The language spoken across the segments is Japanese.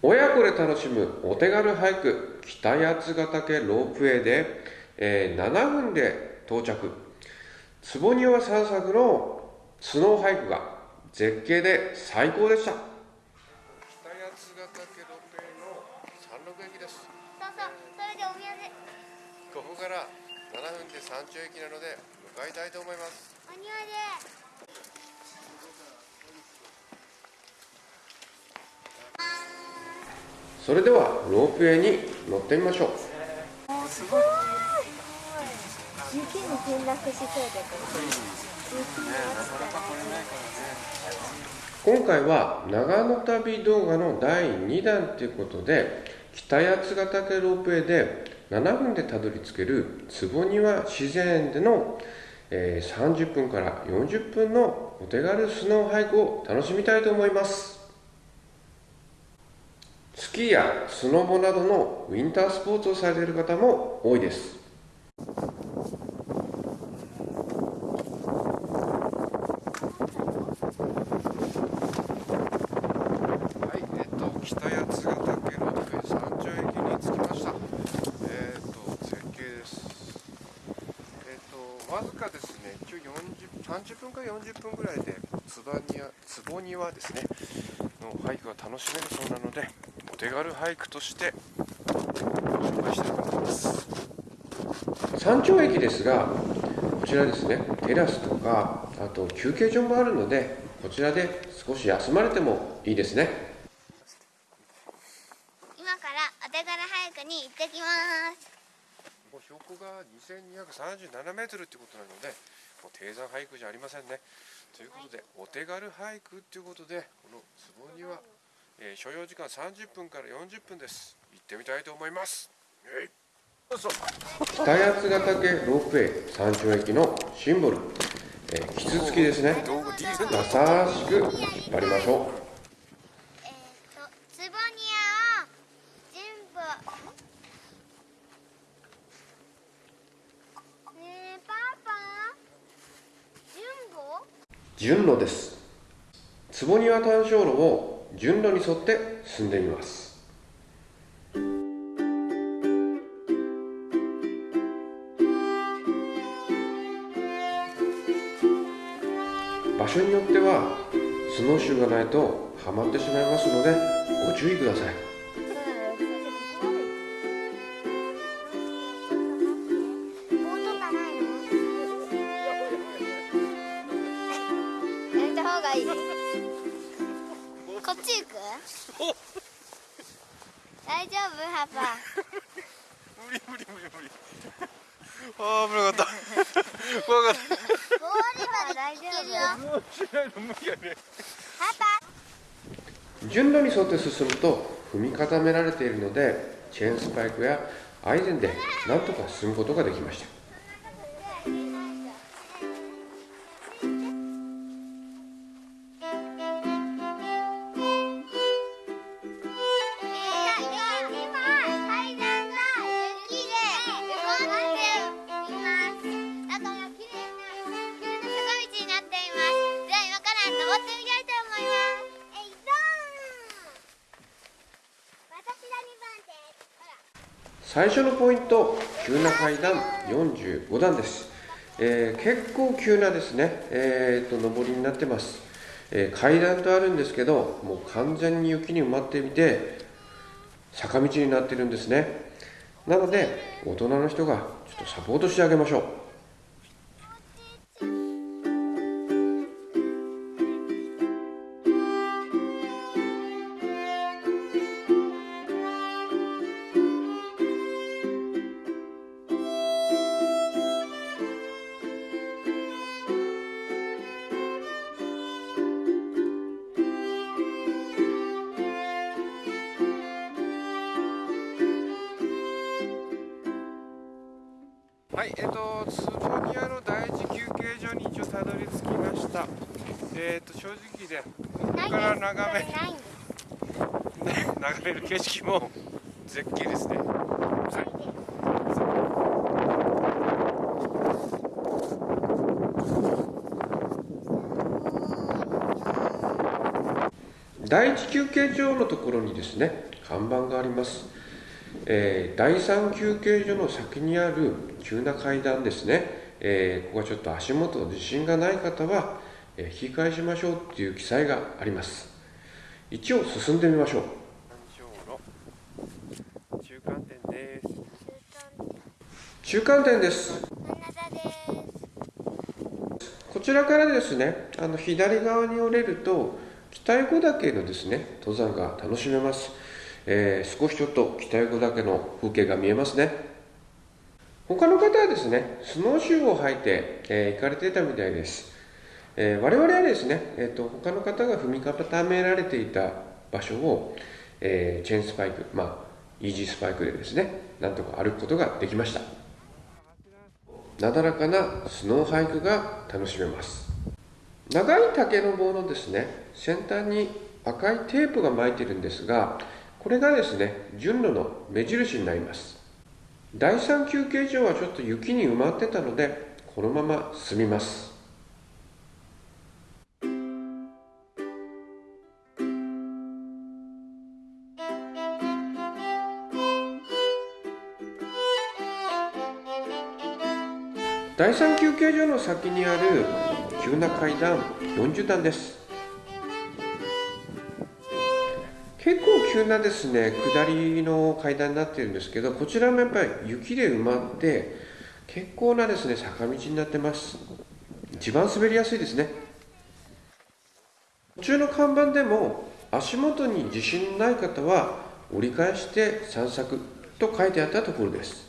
親子で楽しむお手軽ハイク北八ヶ岳ロープウェイで、えー、7分で到着。坪庭散策のスノーハイクが絶景で最高でした。北八ヶ岳ロープウェイの山麓駅です。そうそうそれでお土産。ここから7分で山頂駅なので向かいたいと思います。お庭でそれではロープウェイに乗ってみましょう。すごい雪に転落しそうだ今回は長野旅動画の第2弾ということで北八ヶ岳ロープウェイで7分でたどり着ける坪庭自然園での、えー30分から40分のお手軽スノーハイクを楽しみたいと思います。スキーやスノボなどのウィンタースポーツをされている方も多いですはい、えっと、北八ヶ岳ロープウェイ山頂駅に着きました。えっと、絶景です。えっと、わずかですね、一応40 30分か40分ぐらいで、つばにわ、坪庭ですね、のハイクが楽しめるそうなので、手軽ハイクとして、紹介したいと思います。山頂駅ですが、こちらですね、テラスとか、あと休憩所もあるので、こちらで少し休まれてもいいですね。今からお手軽ハイクに行ってきますもう標高が2237メートルってことなので、もう低山ハイクじゃありませんね。ということで、お手軽ハイクっていうことで、この坪には、えー所要時間30分から40分です。行ってみたいと思います。えい北八ヶ岳ロープウェイ山頂駅のシンボル、えー、キツツキですね。優しく引っ張りましょう。えっ、とツボニアを全部ねえパパ順路です坪庭単焦路を順路に沿って進んでみます。場所によってはスノーシューがないとはまってしまいますのでご注意ください。やめた方がいい。っち行く大丈夫？パパ。無理無理無理無理。ああ危なかった。怖かっ氷は大丈夫たしないの無理やねパパ。順路に沿って進むと踏み固められているのでチェーンスパイクやアイゼンでなんとか進むことができました最初のポイント急な階段45段です、えー結構急なですね、えー、と上りになってます、えー階段とあるんですけどもう完全に雪に埋まってみて坂道になってるんですね。なので大人の人がちょっとサポートしてあげましょう。はい、えっ、と、坪庭の第一休憩所に一応たどり着きました。えっ、と、正直で、ここから眺め、眺める景色も絶景ですね。はい。第一休憩所のところにですね看板があります、えー、第三休憩所の先にある急な階段ですね、えー、ここはちょっと足元自信がない方は、えー、引き返しましょうっていう記載があります。一応進んでみましょう。中間点です。中間点です。こちらからですねあの左側に折れると北横岳のですね登山が楽しめます、えー、少しちょっと北横岳の風景が見えますね。他の方はですねスノーシューを履いて、えー、行かれていたみたいです、えー、我々はですね、えーと、他の方が踏み固められていた場所を、えチェーンスパイクまあイージースパイクでですねなんとか歩くことができました。なだらかなスノーハイクが楽しめます。長い竹の棒のですね先端に赤いテープが巻いてるんですがこれがですね順路の目印になります。第3休憩所はちょっと雪に埋まってたのでこのまま進みます。第3休憩所の先にある急な階段40段です。急なですね下りの階段になっているんですけどこちらもやっぱり雪で埋まって結構なですね坂道になってます。一番滑りやすいですね。途中の看板でも足元に自信のない方は折り返して散策と書いてあったところです。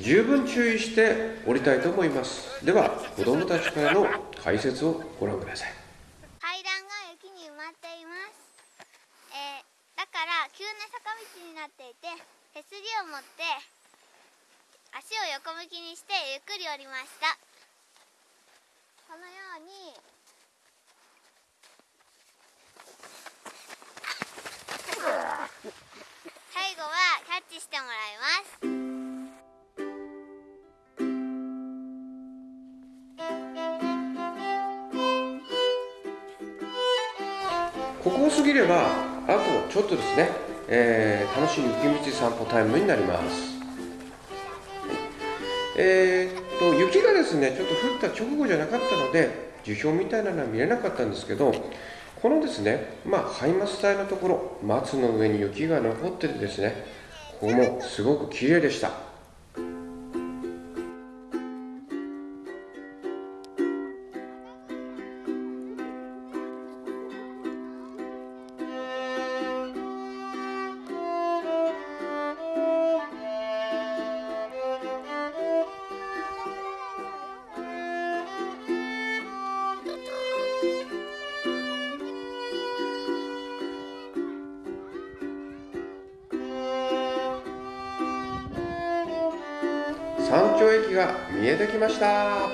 十分注意して降りたいと思います。では子どもたちからの解説をご覧ください。階段が雪に埋まっています、えー、だから急な坂道になっていて手すりを持って足を横向きにしてゆっくり降りました。このように最後はキャッチしてもらいます。ここを過ぎればあとちょっとですね、えー、楽しい雪道散歩タイムになります。えー、っと雪がですねちょっと降った直後じゃなかったので樹氷みたいなのは見れなかったんですけどこのですねまあハイマス帯のところ松の上に雪が残っててですねここもすごく綺麗でした。駅が見えてきました。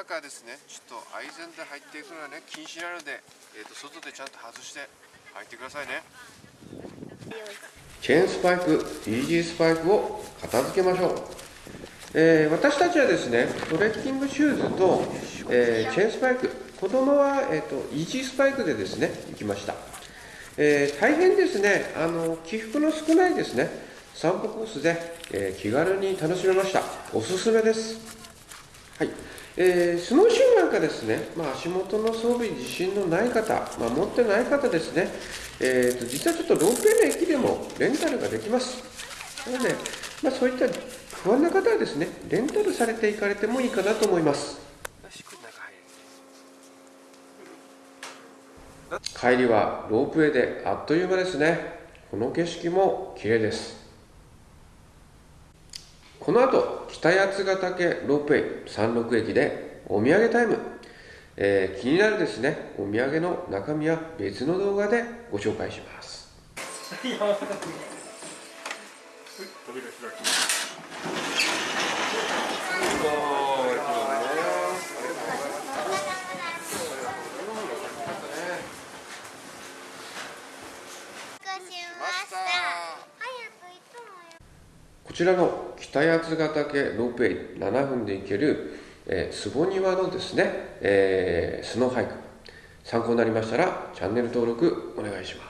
中ですね。ちょっとアイゼンで入っていくのはね禁止なので、えーと、外でちゃんと外して入ってくださいね。チェーンスパイクイージースパイクを片付けましょう、えー、私たちはですねトレッキングシューズと、えー、チェーンスパイク子供は、えーと、イージースパイクでですね行きました、えー大変ですねあの起伏の少ないですね散歩コースで、え気軽に楽しめました。おすすめです。はい。えースノーシューなんかですね、まあ、足元の装備自信のない方、まあ、持ってない方ですね、えーと実はちょっとロープウェイの駅でもレンタルができます。なので、まあ、そういった不安な方はですねレンタルされていかれてもいいかなと思います。帰りはロープウェイであっという間ですね。この景色も綺麗です。この後北八ヶ岳ロープウェイ36駅でお土産タイム、えー気になるですね。お土産の中身は別の動画でご紹介しますしました早く行くのよこちらの北八ヶ岳ロープウェイ7分で行ける、えー、坪庭のですね、えースノーハイク。参考になりましたらチャンネル登録お願いします。